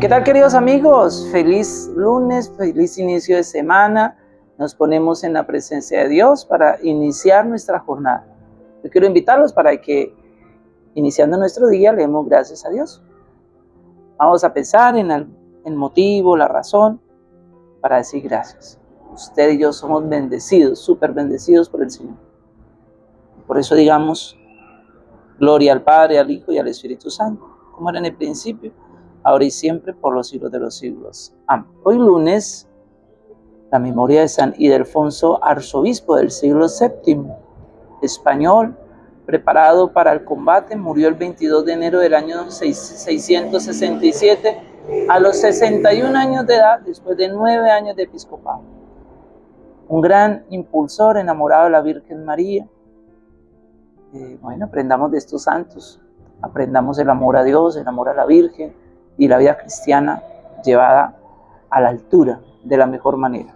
¿Qué tal queridos amigos? Feliz lunes, feliz inicio de semana. Nos ponemos en la presencia de Dios para iniciar nuestra jornada. Yo quiero invitarlos para que iniciando nuestro día leemos gracias a Dios. Vamos a pensar en el motivo, la razón para decir gracias. Usted y yo somos bendecidos, súper bendecidos por el Señor. Por eso digamos, gloria al Padre, al Hijo y al Espíritu Santo, como era en el principio, ahora y siempre, por los siglos de los siglos. Amén. Hoy lunes, la memoria de San Ildefonso, arzobispo del siglo VII, español, preparado para el combate, murió el 22 de enero del año 667 a los 61 años de edad, después de nueve años de episcopado. Un gran impulsor enamorado de la Virgen María. Eh, bueno, aprendamos de estos santos, aprendamos el amor a Dios, el amor a la Virgen y la vida cristiana llevada a la altura de la mejor manera.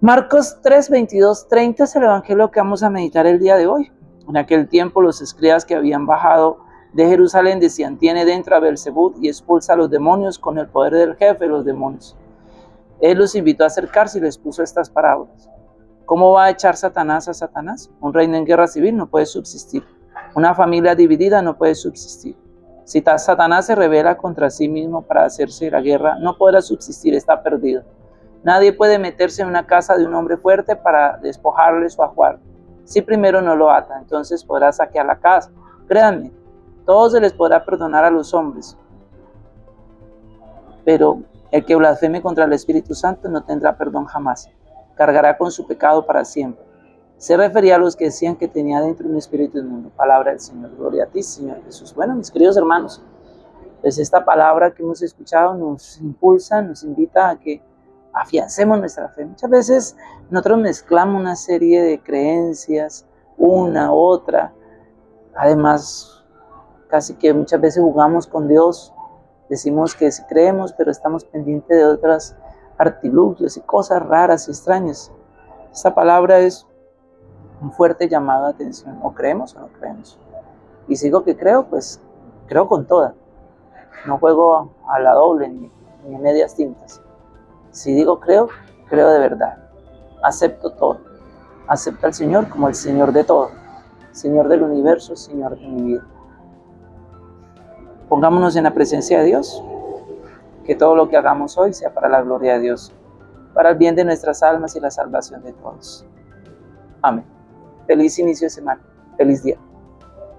Marcos 3, 22, 30 es el evangelio que vamos a meditar el día de hoy. En aquel tiempo los escribas que habían bajado de Jerusalén decían, tiene dentro a Belzebud y expulsa a los demonios con el poder del jefe de los demonios. Él los invitó a acercarse y les puso estas parábolas. ¿Cómo va a echar Satanás a Satanás? Un reino en guerra civil no puede subsistir. Una familia dividida no puede subsistir. Si Satanás se revela contra sí mismo para hacerse la guerra, no podrá subsistir, está perdido. Nadie puede meterse en una casa de un hombre fuerte para despojarle su ajuar. Si primero no lo ata, entonces podrá saquear la casa. Créanme, todo se les podrá perdonar a los hombres, pero el que blasfeme contra el Espíritu Santo no tendrá perdón jamás, cargará con su pecado para siempre. Se refería a los que decían que tenía dentro un espíritu inmundo. Palabra del Señor. Gloria a ti, Señor Jesús. Bueno, mis queridos hermanos, pues esta palabra que hemos escuchado nos impulsa, nos invita a que afiancemos nuestra fe. Muchas veces nosotros mezclamos una serie de creencias, una, otra. Además, Casi que muchas veces jugamos con Dios, decimos que sí creemos, pero estamos pendientes de otras artilugios y cosas raras y extrañas. Esta palabra es un fuerte llamado a atención. O creemos o no creemos. Y sigo que creo, pues creo con toda. No juego a la doble ni, ni medias tintas. Si digo creo, creo de verdad. Acepto todo. Acepto al Señor como el Señor de todo. Señor del universo, Señor de mi vida. Pongámonos en la presencia de Dios. Que todo lo que hagamos hoy sea para la gloria de Dios, para el bien de nuestras almas y la salvación de todos. Amén. Feliz inicio de semana. Feliz día.